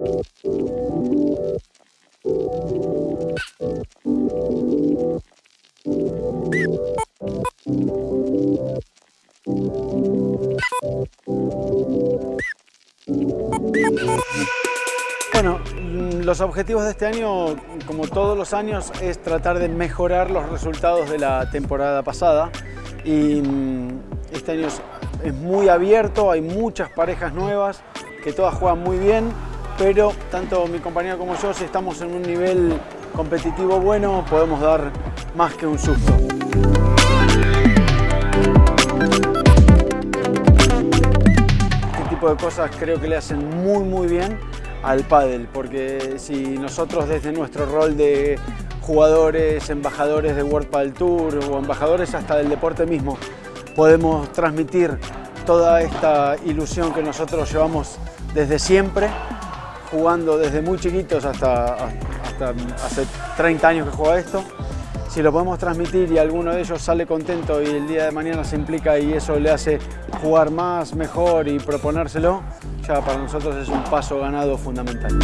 Bueno, mm, los objetivos de este año, como todos los años, es tratar de mejorar los resultados de la temporada pasada. Y mm, este año es, es muy abierto, hay muchas parejas nuevas que todas juegan muy bien, pero tanto mi compañero como yo, si estamos en un nivel competitivo bueno, podemos dar más que un susto. Este tipo de cosas creo que le hacen muy muy bien al pádel, porque si nosotros desde nuestro rol de jugadores, embajadores de World Padel Tour o embajadores hasta del deporte mismo, podemos transmitir toda esta ilusión que nosotros llevamos desde siempre, jugando desde muy chiquitos hasta, hasta hace 30 años que juega esto, si lo podemos transmitir y alguno de ellos sale contento y el día de mañana se implica y eso le hace jugar más, mejor y proponérselo, ya para nosotros es un paso ganado fundamental.